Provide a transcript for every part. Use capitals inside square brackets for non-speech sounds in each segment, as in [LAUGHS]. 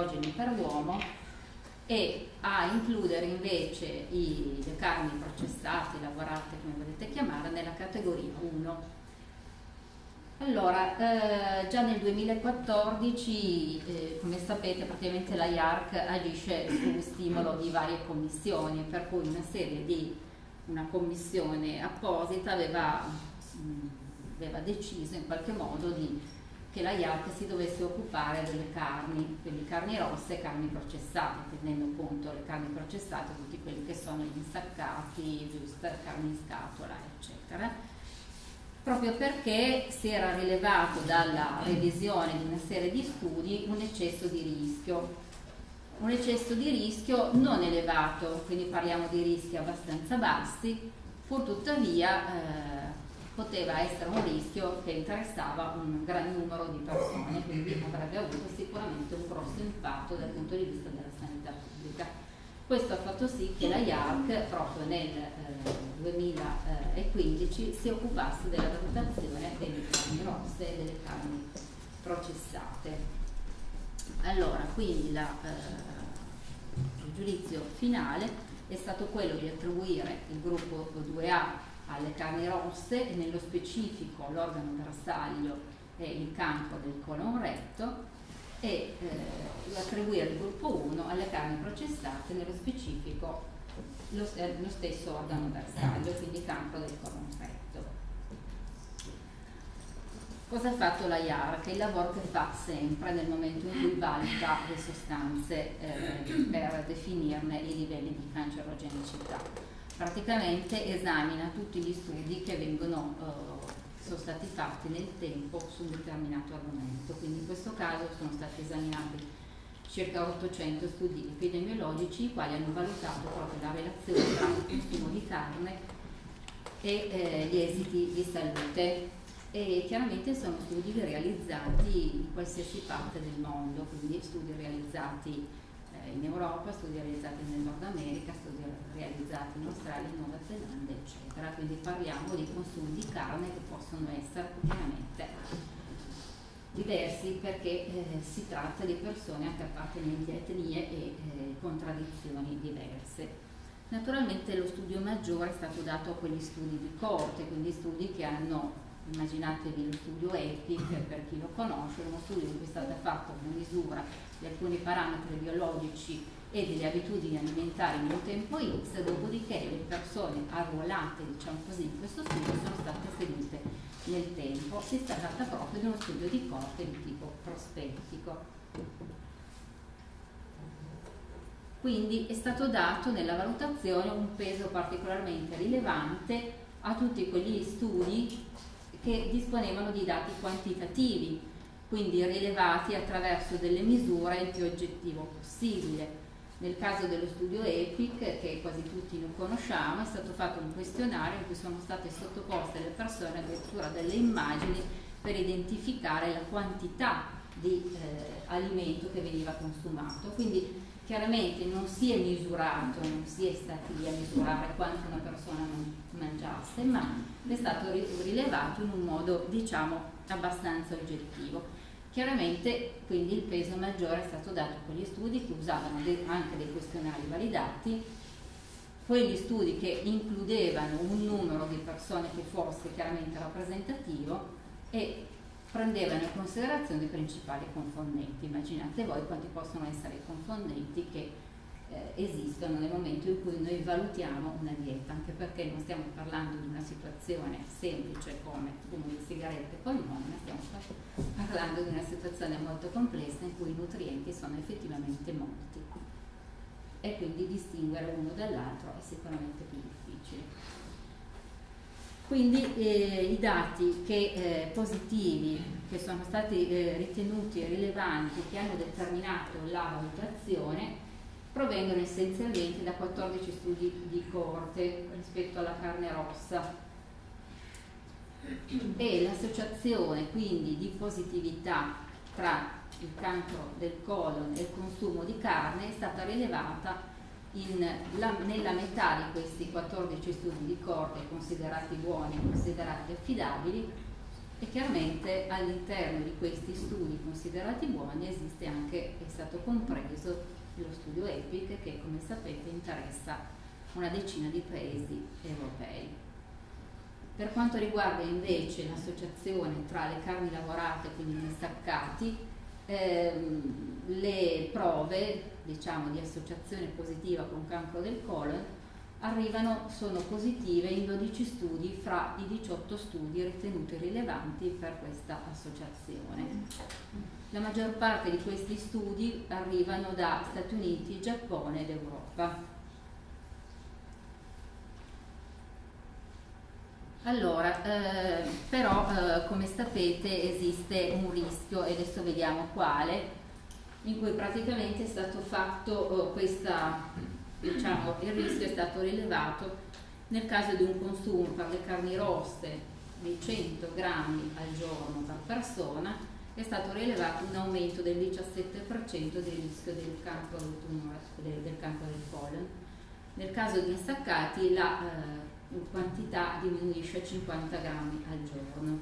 cancerogeni per l'uomo e a includere invece i, le carni processate, lavorate come volete chiamare, nella categoria 1. Allora, eh, già nel 2014, eh, come sapete, praticamente la IARC agisce su stimolo di varie commissioni, per cui una serie di, una commissione apposita aveva, mh, aveva deciso in qualche modo di che la IARC si dovesse occupare delle carni, quindi carni rosse e carni processate, tenendo conto le carni processate, tutti quelli che sono gli insaccati, wuster, carni in scatola, eccetera. Proprio perché si era rilevato dalla revisione di una serie di studi un eccesso di rischio, un eccesso di rischio non elevato, quindi parliamo di rischi abbastanza bassi, pur tuttavia eh, poteva essere un rischio che interessava un gran numero di persone, quindi avrebbe avuto sicuramente un grosso impatto dal punto di vista della sanità pubblica. Questo ha fatto sì che la IARC proprio nel eh, 2015 si occupasse della valutazione delle carni rosse e delle carni processate. Allora, quindi la, eh, il giudizio finale è stato quello di attribuire il gruppo 2A alle carni rosse e nello specifico l'organo bersaglio è il campo del colon retto e eh, attribuire il gruppo 1 alle carni processate, nello specifico lo, eh, lo stesso organo bersaglio, quindi campo del colon retto. Cosa ha fatto la IAR? Che è il lavoro che fa sempre nel momento in cui valuta le sostanze eh, per definirne i livelli di cancerogenicità praticamente esamina tutti gli studi che vengono, eh, sono stati fatti nel tempo su un determinato argomento, quindi in questo caso sono stati esaminati circa 800 studi epidemiologici i quali hanno valutato proprio la relazione tra il consumo di carne e eh, gli esiti di salute. E chiaramente sono studi realizzati in qualsiasi parte del mondo, quindi studi realizzati eh, in Europa, studi realizzati nel Nord America, studi realizzati in Australia, in Nuova Zelanda, eccetera. Quindi parliamo di consumi di carne che possono essere chiaramente diversi perché eh, si tratta di persone anche appartenenti a etnie e eh, con tradizioni diverse. Naturalmente lo studio maggiore è stato dato a quegli studi di corte, quindi studi che hanno, immaginatevi lo studio EPIC per chi lo conosce, uno studio in cui è stata fatta una misura di alcuni parametri biologici e delle abitudini alimentari in un tempo X, dopodiché le persone arruolate, diciamo così, in questo studio sono state seguite nel tempo. Si tratta proprio di uno studio di corte di tipo prospettico. Quindi è stato dato nella valutazione un peso particolarmente rilevante a tutti quegli studi che disponevano di dati quantitativi quindi rilevati attraverso delle misure il più oggettivo possibile. Nel caso dello studio EPIC, che quasi tutti lo conosciamo, è stato fatto un questionario in cui sono state sottoposte alle persone addirittura delle immagini per identificare la quantità di eh, alimento che veniva consumato. Quindi chiaramente non si è misurato, non si è stati lì a misurare quanto una persona mangiasse, ma è stato rilevato in un modo diciamo abbastanza oggettivo. Chiaramente quindi il peso maggiore è stato dato a quegli studi che usavano anche dei questionari validati, quegli studi che includevano un numero di persone che fosse chiaramente rappresentativo e prendevano in considerazione i principali confondenti. Immaginate voi quanti possono essere i confondenti che eh, esistono nel momento in cui noi valutiamo una dieta, anche perché non stiamo parlando di una situazione semplice come fumo di sigarette e ma stiamo parlando di una situazione molto complessa in cui i nutrienti sono effettivamente molti e quindi distinguere uno dall'altro è sicuramente più difficile. Quindi eh, i dati che, eh, positivi che sono stati eh, ritenuti rilevanti, che hanno determinato la valutazione, provengono essenzialmente da 14 studi di coorte rispetto alla carne rossa. E l'associazione quindi di positività tra il cancro del colon e il consumo di carne è stata rilevata la, nella metà di questi 14 studi di corte considerati buoni e considerati affidabili e chiaramente all'interno di questi studi considerati buoni esiste anche, è stato compreso lo studio EPIC che come sapete interessa una decina di paesi europei. Per quanto riguarda invece l'associazione tra le carni lavorate, quindi gli staccati, ehm, le prove diciamo, di associazione positiva con cancro del colon arrivano, sono positive in 12 studi fra i 18 studi ritenuti rilevanti per questa associazione. La maggior parte di questi studi arrivano da Stati Uniti, Giappone ed Europa. Allora, eh, però eh, come sapete esiste un rischio e adesso vediamo quale, in cui praticamente è stato fatto eh, questa, diciamo, il rischio è stato rilevato nel caso di un consumo per le carni rosse di 100 grammi al giorno per persona è stato rilevato un aumento del 17% del rischio del cancro del, tumore, del, del cancro del colon. Nel caso di insaccati la eh, quantità diminuisce a 50 grammi al giorno.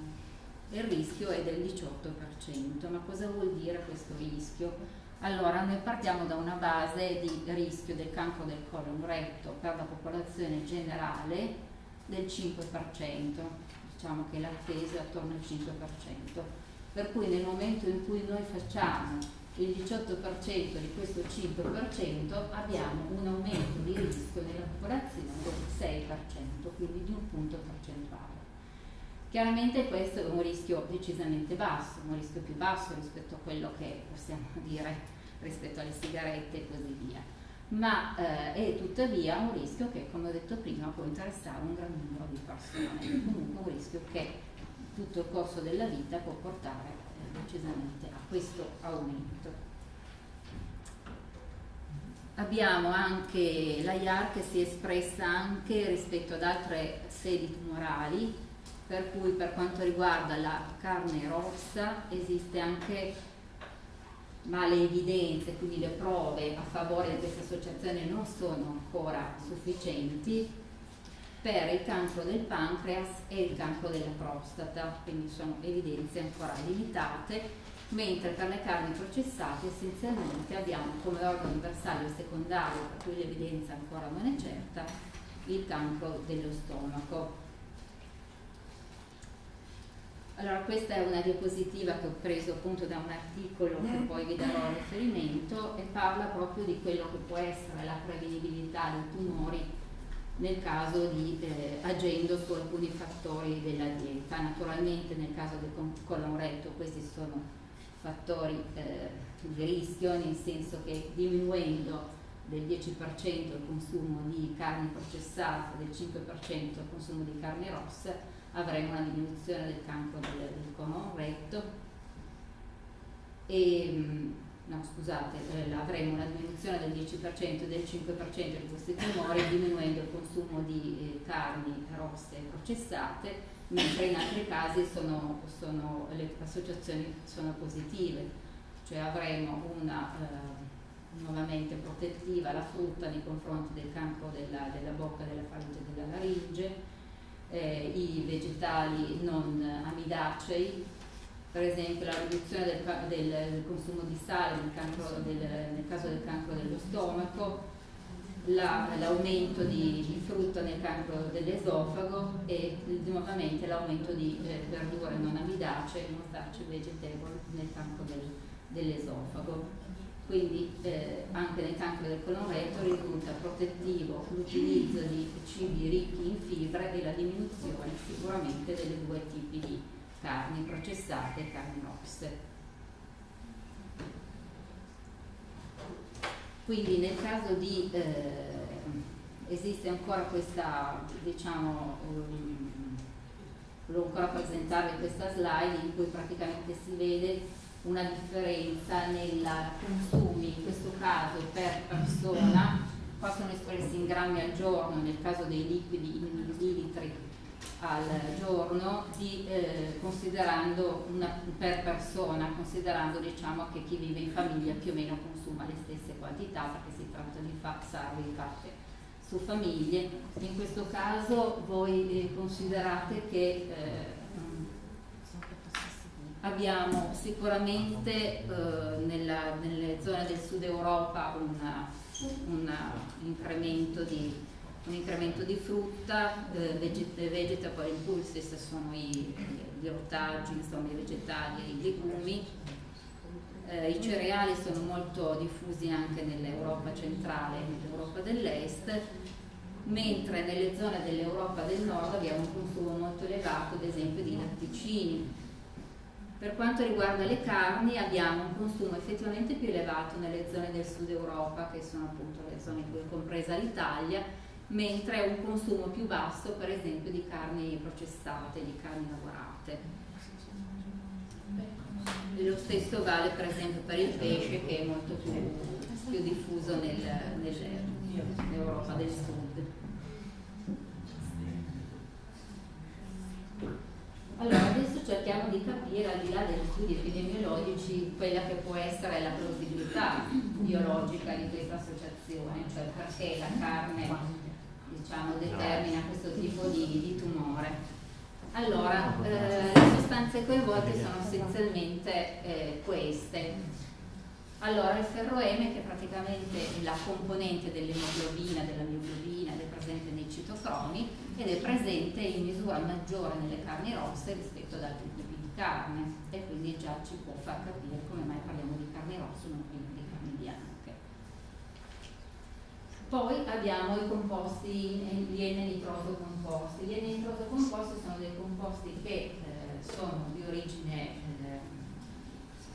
Il rischio è del 18%, ma cosa vuol dire questo rischio? Allora, noi partiamo da una base di rischio del cancro del colon retto per la popolazione generale del 5%, diciamo che l'attesa è attorno al 5%, per cui nel momento in cui noi facciamo il 18% di questo 5% abbiamo un aumento di rischio nella popolazione del 6%, quindi di un punto percentuale. Chiaramente questo è un rischio decisamente basso, un rischio più basso rispetto a quello che possiamo [LAUGHS] dire rispetto alle sigarette e così via, ma eh, è tuttavia un rischio che, come ho detto prima, può interessare un gran numero di persone, comunque un rischio che tutto il corso della vita può portare decisamente a questo aumento. Abbiamo anche la IAR che si è espressa anche rispetto ad altre sedi tumorali, per cui per quanto riguarda la carne rossa esiste anche, ma le evidenze, quindi le prove a favore di questa associazione non sono ancora sufficienti, per il cancro del pancreas e il cancro della prostata, quindi sono evidenze ancora limitate, mentre per le carni processate essenzialmente abbiamo come organo bersaglio secondario, per cui l'evidenza ancora non è certa, il cancro dello stomaco. Allora questa è una diapositiva che ho preso appunto da un articolo che poi vi darò riferimento e parla proprio di quello che può essere la prevedibilità dei tumori nel caso di eh, agendo su alcuni fattori della dieta. Naturalmente nel caso del colon retto questi sono fattori eh, di rischio, nel senso che diminuendo del 10% il consumo di carni processate, del 5% il consumo di carni rosse, avremo una diminuzione del cancro del, del colon retto. E, no scusate, eh, avremo una diminuzione del 10% e del 5% di questi tumori diminuendo il consumo di eh, carni rosse processate, mentre in altri casi sono, sono, le associazioni sono positive, cioè avremo una eh, nuovamente protettiva la frutta nei confronti del cancro della, della bocca, della faringe e della laringe, eh, i vegetali non amidacei, per esempio la riduzione del, del, consumo di sale nel, del, nel, caso del cancro dello stomaco, l'aumento la, di, di, frutta nel cancro dell'esofago e nuovamente l'aumento di eh, verdure non amidacee, non starch vegetable nel cancro del, dell'esofago. Quindi eh, anche nel cancro del colon retto risulta protettivo l'utilizzo di cibi ricchi in fibre e la diminuzione sicuramente delle due tipi di carni processate e carni rosse. Quindi nel caso di eh, esiste ancora questa, diciamo, um, volevo ancora presentare questa slide in cui praticamente si vede una differenza nei consumi, in questo caso per persona, possono espressi in grammi al giorno, nel caso dei liquidi in millilitri al giorno di, eh, considerando una, per persona, considerando diciamo, che chi vive in famiglia più o meno consuma le stesse quantità perché si tratta di salve fatte su famiglie. In questo caso voi eh, considerate che eh, abbiamo sicuramente eh, nella, nelle zone del sud Europa una incremento di un incremento di frutta, eh, vegetable impulses sono i, gli ortaggi, insomma i vegetali e i legumi, eh, i cereali sono molto diffusi anche nell'Europa centrale e nell'Europa dell'Est, mentre nelle zone dell'Europa del Nord abbiamo un consumo molto elevato ad esempio di latticini. Per quanto riguarda le carni abbiamo un consumo effettivamente più elevato nelle zone del sud Europa, che sono appunto le zone in cui è compresa l'Italia, mentre un consumo più basso per esempio di carni processate, di carni lavorate. Lo stesso vale per esempio per il pesce che è molto più, più diffuso nell'Europa del Sud. Allora, adesso cerchiamo di capire, al di là degli studi epidemiologici, quella che può essere la plausibilità biologica di questa associazione, cioè perché la carne diciamo, determina questo tipo di, di tumore. Allora, eh, le sostanze coinvolte sono essenzialmente eh, queste. Allora, il ferroeme, che è praticamente la componente dell'emoglobina, della mioglobina, ed è presente nei citocromi ed è presente in misura maggiore nelle carni rosse rispetto ad altri tipi di carne e quindi già ci può far capire come mai parliamo di carni rosse e non di carni bianche. Poi abbiamo i composti, gli N-nitroso composti. Gli N-nitroso composti sono dei composti che eh, sono di origine, eh,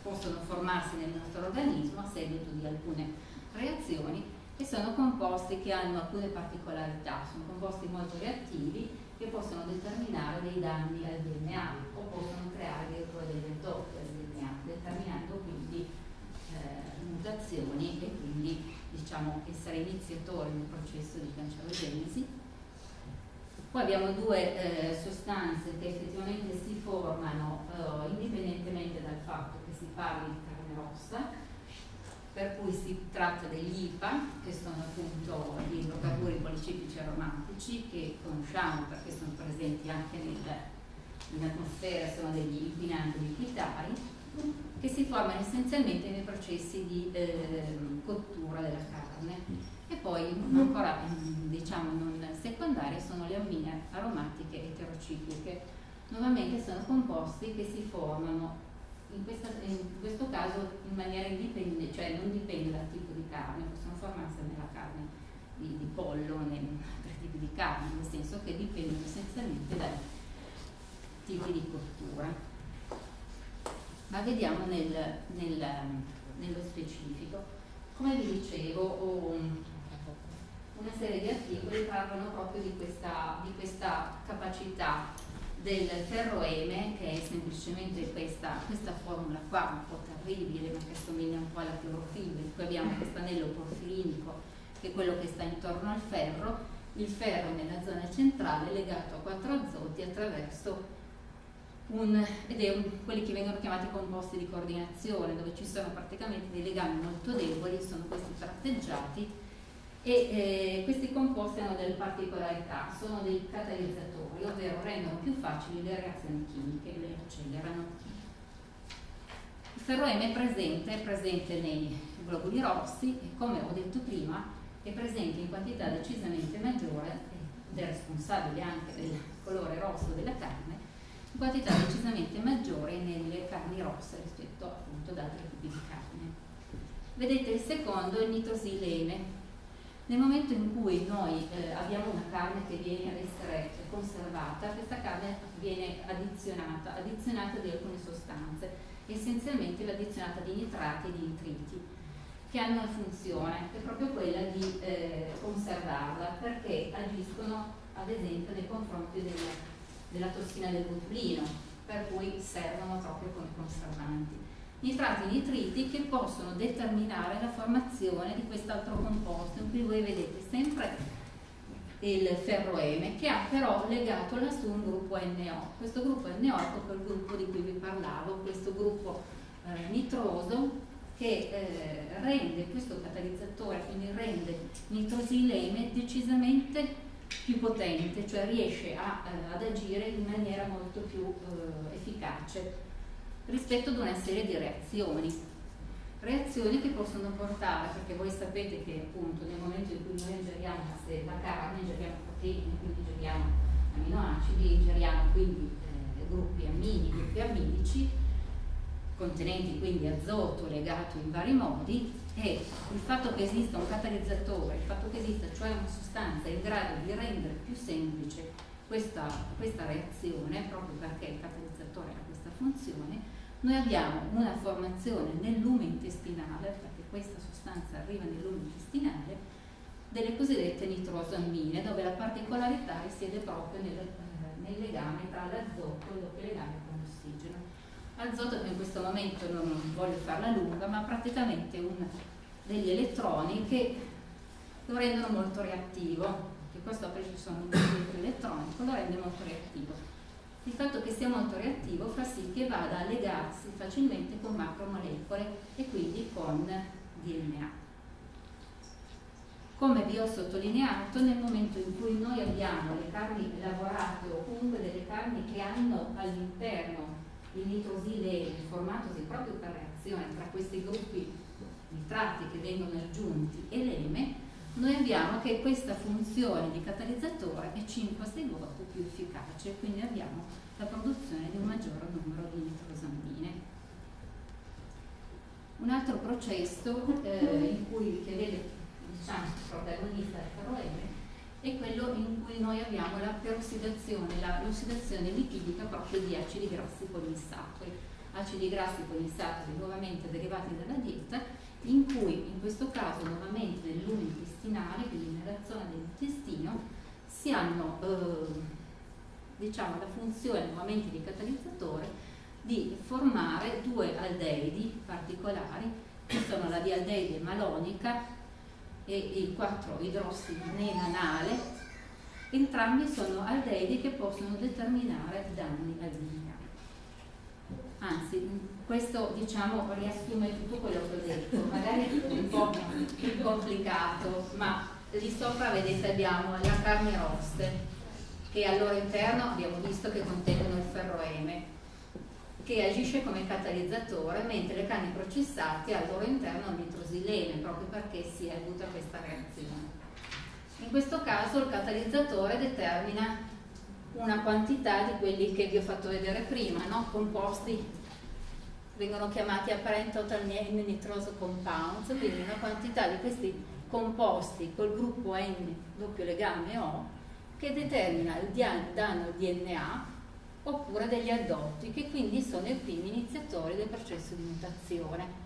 possono formarsi nel nostro organismo a seguito di alcune reazioni e sono composti che hanno alcune particolarità, sono composti molto reattivi che possono determinare dei danni al DNA o possono creare addirittura degli intoppi al DNA, determinando quindi eh, mutazioni e quindi diciamo, essere iniziatori nel processo di cancerogenesi. Poi abbiamo due eh, sostanze che effettivamente si formano eh, indipendentemente dal fatto che si parli di carne rossa, per cui si tratta degli IPA, che sono appunto gli idrocarburi policiclici aromatici, che conosciamo perché sono presenti anche nell'atmosfera, sono degli inquinanti liquidari, che si formano essenzialmente nei processi di eh, cottura della carne. E poi ancora diciamo non secondarie sono le ammine aromatiche eterocicliche. Nuovamente sono composti che si formano in, questa, in, questo caso in maniera indipendente cioè non dipende dal tipo di carne possono formarsi nella carne di, di pollo nei altri tipi di carne nel senso che dipendono essenzialmente dai tipi di cottura ma vediamo nel, nel, nello specifico. Come vi dicevo, una serie di articoli parlano proprio di questa, di questa capacità del ferroeme, che è semplicemente questa, questa, formula qua, un po' terribile, ma che assomiglia un po' alla clorofilla, in cui abbiamo questo anello porfirinico, che è quello che sta intorno al ferro, il ferro nella zona centrale legato a quattro azoti attraverso un, ed è un, quelli che vengono chiamati composti di coordinazione, dove ci sono praticamente dei legami molto deboli, sono questi tratteggiati e eh, questi composti hanno delle particolarità, sono dei catalizzatori, ovvero rendono più facili le reazioni chimiche, le accelerano. Il ferroeme è presente, è presente nei globuli rossi e come ho detto prima è presente in quantità decisamente maggiore ed è responsabile anche del colore rosso della carne quantità decisamente maggiore nelle carni rosse rispetto appunto ad altri tipi di carne. Vedete il secondo è il nitrosilene. Nel momento in cui noi eh, abbiamo una carne che viene ad essere conservata, questa carne viene addizionata, addizionata di alcune sostanze, essenzialmente l'addizionata di nitrati e di nitriti, che hanno una funzione, che è proprio quella di eh, conservarla, perché agiscono ad esempio nei confronti delle della tossina del botulino, per cui servono proprio come conservanti. Nitrati e nitriti che possono determinare la formazione di quest'altro composto, in cui voi vedete sempre il ferroeme che ha però legato lassù un gruppo NO. Questo gruppo NO è proprio il gruppo di cui vi parlavo, questo gruppo eh, nitroso che eh, rende questo catalizzatore, quindi rende nitrosileme decisamente più potente, cioè riesce a, eh, ad agire in maniera molto più eh, efficace rispetto ad una serie di reazioni. Reazioni che possono portare, perché voi sapete che appunto nel momento in cui noi ingeriamo la carne, ingeriamo proteine, quindi ingeriamo aminoacidi, ingeriamo quindi eh, gruppi ammini, gruppi amidici, contenenti quindi azoto legato in vari modi e il fatto che esista un catalizzatore, il fatto che esista cioè una sostanza in grado di rendere più semplice questa, questa reazione, proprio perché il catalizzatore ha questa funzione, noi abbiamo una formazione nel lume intestinale, perché questa sostanza arriva nel lume intestinale, delle cosiddette nitrosamine, dove la particolarità risiede proprio nel, eh, nel legame tra l'azoto e il legame con. Azoto che in questo momento non voglio farla lunga, ma praticamente un, degli elettroni che lo rendono molto reattivo, che questo ci sono un elettronico, lo rende molto reattivo il fatto che sia molto reattivo fa sì che vada a legarsi facilmente con macromolecole e quindi con DNA. Come vi ho sottolineato, nel momento in cui noi abbiamo le carni lavorate o comunque delle carni che hanno all'interno il nitrosilene formatosi proprio per reazione tra questi gruppi nitrati che vengono aggiunti e l'eme, noi abbiamo che questa funzione di catalizzatore è 5-6 volte più efficace, quindi abbiamo la produzione di un maggior numero di nitrosamine. Un altro processo eh, in cui, che vede diciamo, protagonista del ferroeme è quello in cui noi abbiamo la perossidazione, l'ossidazione lipidica proprio di acidi grassi poliinsaturi. Acidi grassi poliinsaturi nuovamente derivati dalla dieta in cui in questo caso nuovamente nel lume intestinale, quindi nella zona dell'intestino, si hanno eh, diciamo, la funzione nuovamente di catalizzatore di formare due aldeidi particolari che sono la dialdeide malonica e il 4 idrossinenanale entrambi sono aldeidi che possono determinare danni al DNA anzi questo diciamo riassume tutto quello che ho detto, magari un po' più complicato, ma lì sopra vedete abbiamo la carne rosse che al loro interno abbiamo visto che contengono il ferroeme che agisce come catalizzatore mentre le carni processate al loro interno hanno nitrosilene proprio perché si è avuta questa reazione. In questo caso il catalizzatore determina una quantità di quelli che vi ho fatto vedere prima, no? composti vengono chiamati apparent total nitroso compounds, quindi una quantità di questi composti col gruppo N doppio legame O che determina il danno DNA oppure degli addotti che quindi sono i primi iniziatori del processo di mutazione.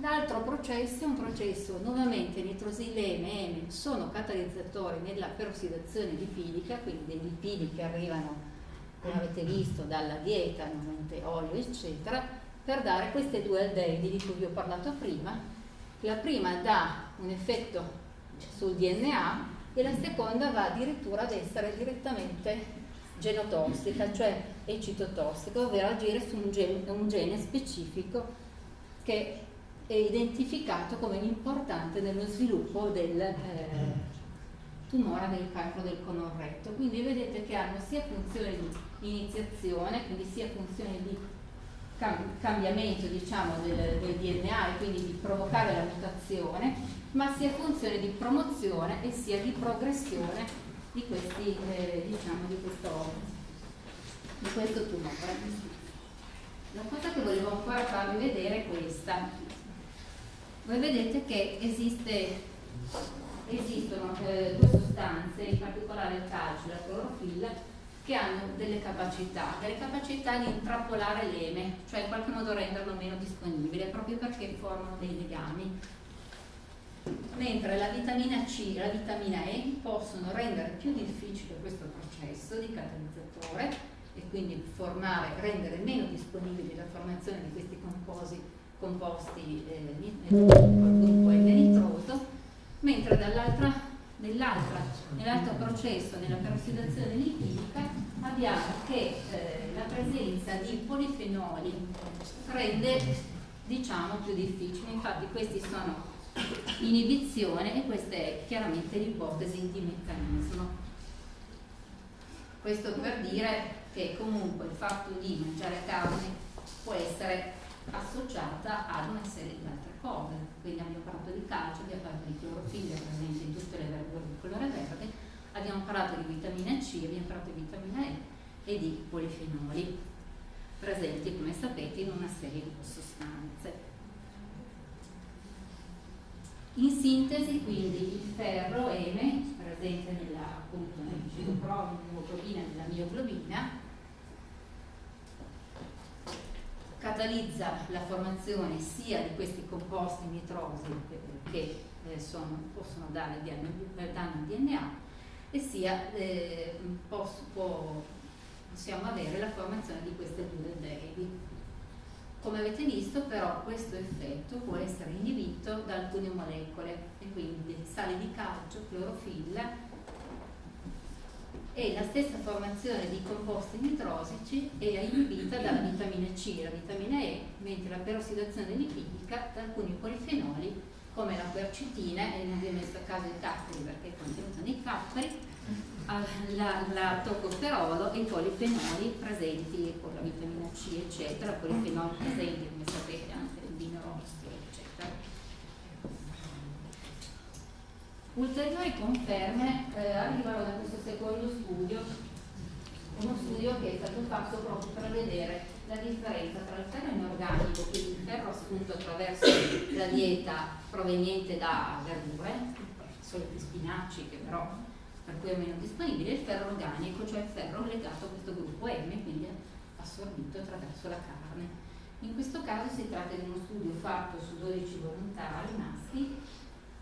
L'altro processo è un processo nuovamente nitrosilene e M sono catalizzatori nella perossidazione lipidica, quindi dei lipidi che arrivano, come avete visto, dalla dieta, nuovamente olio, eccetera, per dare queste due aldeidi di cui vi ho parlato prima. La prima dà un effetto sul DNA e la seconda va addirittura ad essere direttamente genotossica, cioè ecitotossica, ovvero agire su un gene, un gene specifico che è identificato come importante nello sviluppo del eh, tumore del cancro del colon retto. Quindi vedete che hanno sia funzione di iniziazione, quindi sia funzione di cambiamento diciamo, del, del, DNA e quindi di provocare la mutazione, ma sia funzione di promozione e sia di progressione di, questi, eh, diciamo, di, questo, di questo tumore. La cosa che volevo ancora farvi vedere è questa. Voi vedete che esiste, esistono eh, due sostanze, in particolare il calcio e la clorofilla, che hanno delle capacità, delle capacità di intrappolare l'eme, cioè in qualche modo renderlo meno disponibile, proprio perché formano dei legami. Mentre la vitamina C e la vitamina E possono rendere più difficile questo processo di catalizzatore e quindi formare, rendere meno disponibile la formazione di questi composi, composti eh, col gruppo N nitroso, mentre nell'altro processo, nella perossidazione lipidica, abbiamo che eh, la presenza di polifenoli rende diciamo più difficile, infatti questi sono inibizione e questa è chiaramente l'ipotesi di meccanismo. Questo per dire che comunque il fatto di mangiare carne può essere associata ad una serie di altre cose. Quindi abbiamo parlato di calcio, abbiamo parlato di clorofilla presente in tutte le verdure di colore verde, abbiamo parlato di vitamina C, abbiamo parlato di vitamina E e di polifenoli presenti, come sapete, in una serie di sostanze. In sintesi, quindi, il ferro M, presente nella, appunto, nell'hemoglobina della mioglobina, catalizza la formazione sia di questi composti nitrosi che eh, sono, possono dare danno al DNA e sia eh, può, possiamo avere la formazione di queste due aldeidi. Come avete visto però questo effetto può essere inibito da alcune molecole e quindi sale di calcio, clorofilla e la stessa formazione di composti nitrosici è inibita dalla vitamina C. E la vitamina E, mentre la perossidazione lipidica da alcuni polifenoli come la quercetina, e non vi ho messo a caso i capperi perché è contenuta nei capperi, la, la toccoferolo e i polifenoli presenti con la vitamina C eccetera, polifenoli presenti come sapete anche nel vino rosso eccetera. Ulteriori conferme eh, arrivano da questo secondo studio, uno studio che è stato fatto proprio per vedere la differenza tra il ferro inorganico, quindi il ferro assunto attraverso la dieta proveniente da verdure, soliti spinaci che però per cui è meno disponibile, il ferro organico, cioè il ferro legato a questo gruppo M, quindi assorbito attraverso la carne. In questo caso si tratta di uno studio fatto su 12 volontari maschi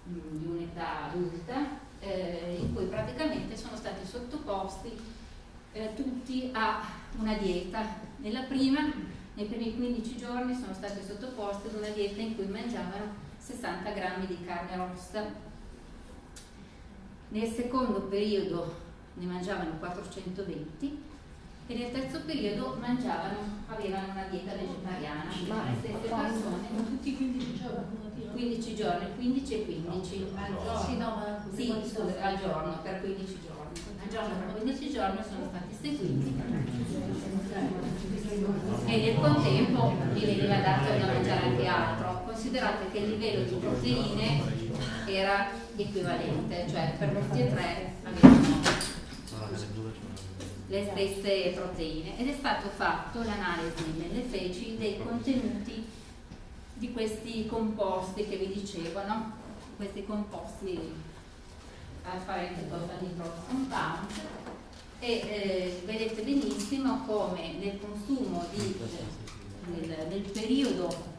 mm, di un'età adulta, eh, in cui praticamente sono stati sottoposti eh, tutti a una dieta. Nella prima, nei primi 15 giorni, sono stati sottoposti ad una dieta in cui mangiavano 60 grammi di carne rossa nel secondo periodo ne mangiavano 420 e nel terzo periodo mangiavano, avevano una dieta vegetariana, ma le stesse persone. Tutti i 15 giorni? 15 giorni, 15 e 15 al giorno. Sì, no, ma sì, al giorno, per 15 giorni. Al giorno per 15 giorni sono stati seguiti e nel contempo gli veniva dato da mangiare anche altro. Considerate che il livello di proteine era equivalente, cioè per tutti e tre avevano le stesse proteine. Ed è stato fatto l'analisi nelle feci dei contenuti di questi composti che vi dicevo, no? questi composti afferenti con compound. E eh, vedete benissimo come nel consumo di, nel, nel periodo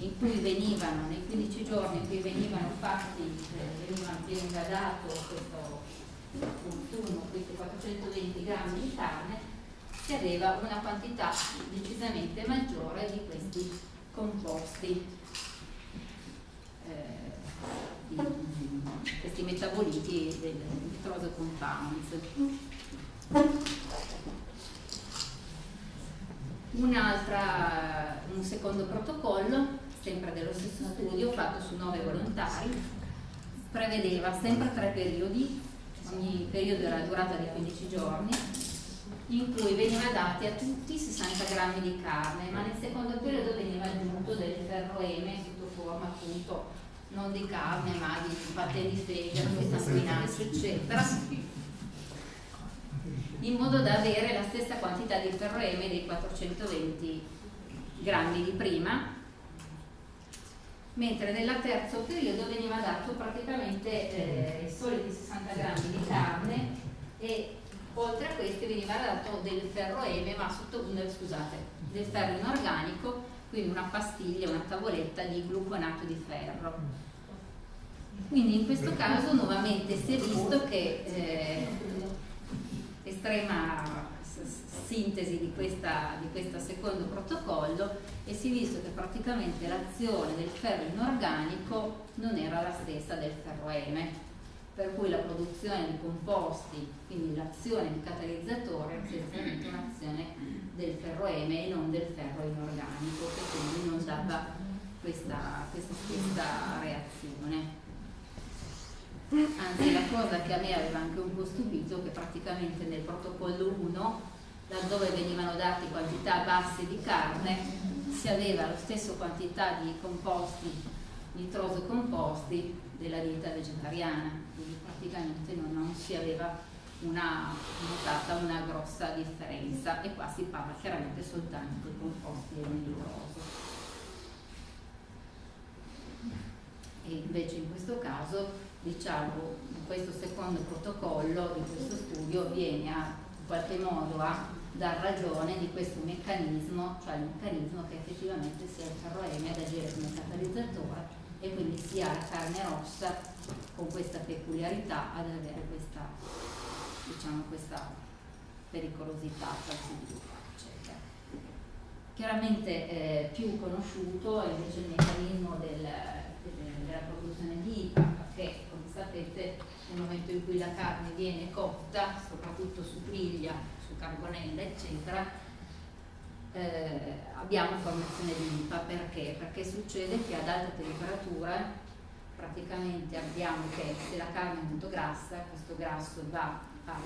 in cui venivano, nei 15 giorni in cui venivano fatti, eh, veniva, dato questo consumo, questi 420 grammi di carne, si aveva una quantità decisamente maggiore di questi composti, eh, di, questi metaboliti del nitroso compounds. Un'altra, un secondo protocollo sempre dello stesso studio fatto su nove volontari, prevedeva sempre tre periodi, ogni periodo era durata di 15 giorni, in cui veniva dati a tutti 60 grammi di carne, ma nel secondo periodo veniva aggiunto del ferro M sotto forma appunto non di carne ma di paté di fegato, di sanguinaccio eccetera, in modo da avere la stessa quantità di ferro M dei 420 grammi di prima mentre nel terzo periodo veniva dato praticamente eh, i soliti 60 grammi di carne e oltre a questi veniva dato del ferro M, ma sotto, scusate, del ferro inorganico, quindi una pastiglia, una tavoletta di gluconato di ferro. Quindi in questo caso nuovamente si è visto che eh, estrema sintesi di, questa, di questo secondo protocollo e si è visto che praticamente l'azione del ferro inorganico non era la stessa del ferro M per cui la produzione di composti, quindi l'azione di catalizzatore è essenzialmente un'azione del ferroeme e non del ferro inorganico, che quindi non dava questa, questa stessa reazione. Anzi, la cosa che a me aveva anche un po' stupito è che praticamente nel protocollo 1, laddove venivano date quantità basse di carne, si aveva la stessa quantità di composti, nitroso composti della dieta vegetariana, quindi praticamente non, non si aveva una, notata una grossa differenza e qua si parla chiaramente soltanto di composti e nitroso. E invece in questo caso, diciamo, questo secondo protocollo di questo studio viene a, in qualche modo a dar ragione di questo meccanismo, cioè il meccanismo che effettivamente sia il ferroeme ad agire come catalizzatore e quindi si ha la carne rossa con questa peculiarità ad avere questa, diciamo, questa pericolosità. Chiaramente eh, più conosciuto è invece il meccanismo del, del, della produzione di IPA, perché come sapete nel momento in cui la carne viene cotta, soprattutto su griglia, su carbonella, eccetera, eh, abbiamo formazione di linfa perché? Perché succede che ad alta temperatura praticamente abbiamo che se la carne è molto grassa, questo grasso va a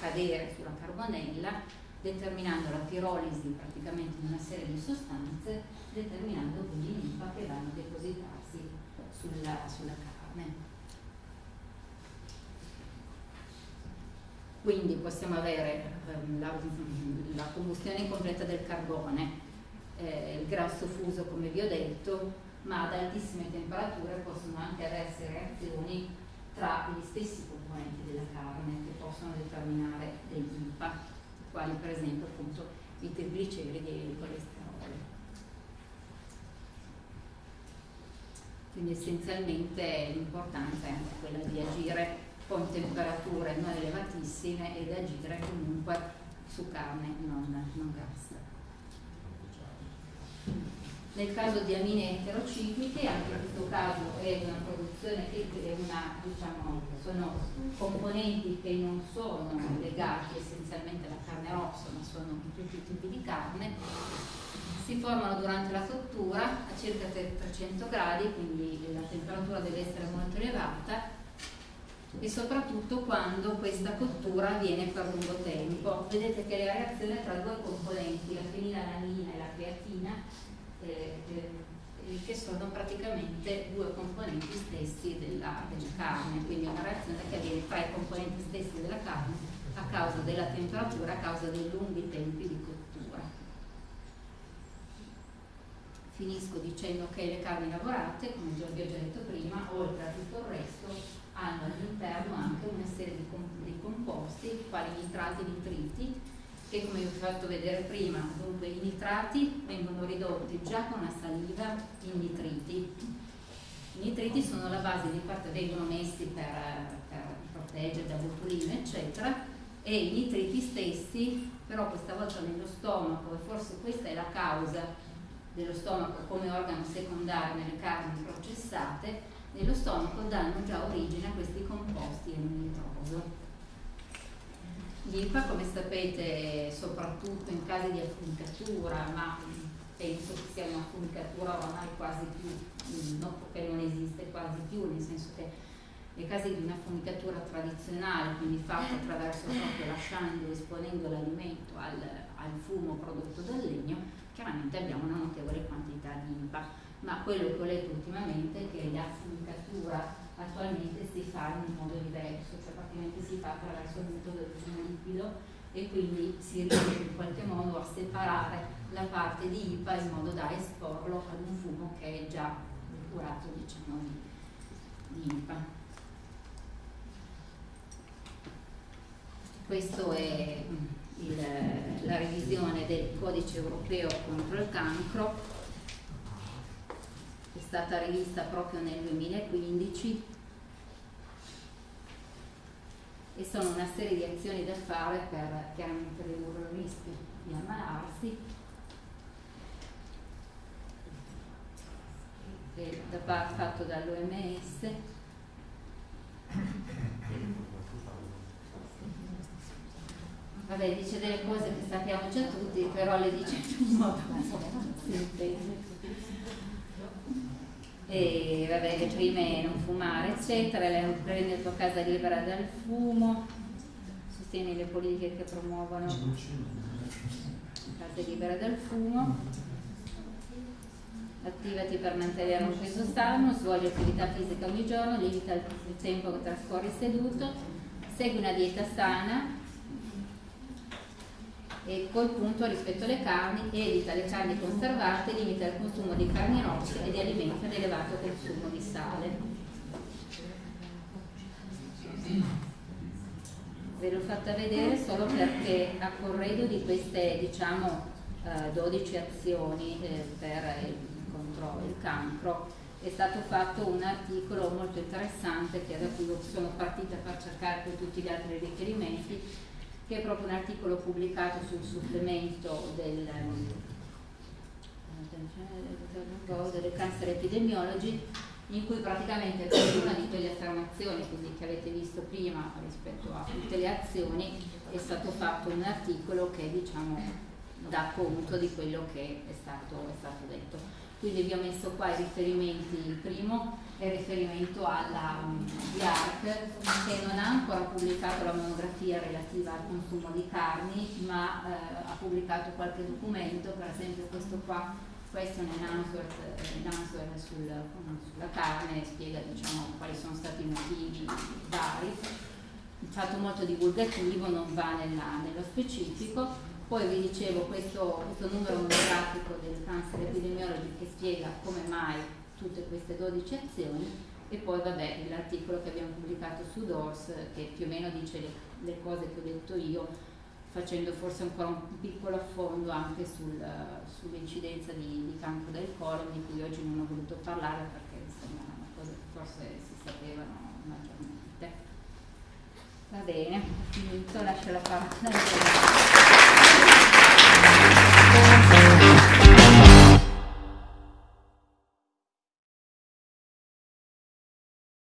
cadere sulla carbonella determinando la pirolisi praticamente di una serie di sostanze, determinando quindi linfa che vanno a depositarsi sulla, sulla carne. Quindi possiamo avere ehm, la, la, combustione completa del carbone, eh, il grasso fuso come vi ho detto, ma ad altissime temperature possono anche esserci reazioni tra gli stessi componenti della carne che possono determinare degli IPA, quali per esempio appunto i trigliceridi e il colesterolo. Quindi essenzialmente l'importanza è anche quella di agire con temperature non elevatissime ed agire comunque su carne non, non grassa. Nel caso di amine eterocicliche, anche in questo caso è una produzione che è una, diciamo, sono componenti che non sono legati essenzialmente alla carne rossa, ma sono tutti i tipi di carne, si formano durante la cottura a circa 300 gradi, quindi la temperatura deve essere molto elevata e soprattutto quando questa cottura avviene per lungo tempo. Vedete che la reazione tra due componenti, la fenilalanina e la creatina, eh, eh, che sono praticamente due componenti stessi della, della carne, quindi una reazione che avviene tra i componenti stessi della carne a causa della temperatura, a causa dei lunghi tempi di cottura. Finisco dicendo che le carni lavorate, come vi ho già detto prima, oltre a tutto il resto, hanno all'interno anche una serie di, di composti, quali nitrati e nitriti, che come vi ho fatto vedere prima, dunque i nitrati vengono ridotti già con la saliva in nitriti. I nitriti sono la base di parte, vengono messi per, per proteggere da botulino, eccetera, e i nitriti stessi, però questa volta nello stomaco, e forse questa è la causa dello stomaco come organo secondario nelle carni processate, nello stomaco danno già origine a questi composti in nitroso. L'IPA, come sapete, soprattutto in casi di affumicatura, ma penso che sia una affumicatura ormai quasi più, no, che non esiste quasi più, nel senso che nei casi di una affumicatura tradizionale, quindi fatta attraverso proprio lasciando, esponendo l'alimento al, al fumo prodotto dal legno, chiaramente abbiamo una notevole quantità di IPA ma quello che ho letto ultimamente è che la fumicatura attualmente si fa in un modo diverso, cioè praticamente si fa attraverso il metodo del fumo liquido e quindi si riesce in qualche modo a separare la parte di IPA in modo da esporlo ad un fumo che è già curato diciamo, di, di IPA. Questa è il, la revisione del codice europeo contro il cancro è stata rivista proprio nel 2015 e sono una serie di azioni da fare per chiaramente ridurre il rischio di ammalarsi. Da parte fatto dall'OMS Vabbè, dice delle cose che sappiamo già tutti, però le dice in un modo sintetico. E vabbè, le prime non fumare, eccetera, prende la tua casa libera dal fumo, sostieni le politiche che promuovono. Casa libera dal fumo, attivati per mantenere un peso sano, svolgi attività fisica ogni giorno, limita il tempo che trascorri seduto, segui una dieta sana, e col punto rispetto alle carni, evita le carni conservate, limita il consumo di carni rosse e di alimenti ad elevato consumo di sale. Ve l'ho fatta vedere solo perché a corredo di queste diciamo 12 eh, azioni eh, per il, contro il cancro è stato fatto un articolo molto interessante che da cui sono partita per cercare tutti gli altri riferimenti che è proprio un articolo pubblicato sul supplemento del, del Cancer Epidemiology in cui praticamente per una di quelle affermazioni quindi, che avete visto prima rispetto a tutte le azioni è stato fatto un articolo che diciamo dà conto di quello che è stato, è stato detto. Quindi vi ho messo qua i riferimenti, il primo è riferimento alla um, IARC che non ha ancora pubblicato la monografia relativa al consumo di carni ma eh, ha pubblicato qualche documento, per esempio questo qua, question and answer, eh, sul, sulla carne, spiega diciamo, quali sono stati i motivi vari, fatto molto divulgativo, non va nella, nello specifico. Poi vi dicevo questo, questo numero monografico del cancer epidemiology che spiega come mai tutte queste 12 azioni e poi vabbè l'articolo che abbiamo pubblicato su DORS che più o meno dice le, le cose che ho detto io facendo forse ancora un piccolo affondo anche sul, sull'incidenza di, di, cancro del colon di cui oggi non ho voluto parlare perché insomma è una cosa che forse si sapevano. Va bene, ho finito, lascio la parola.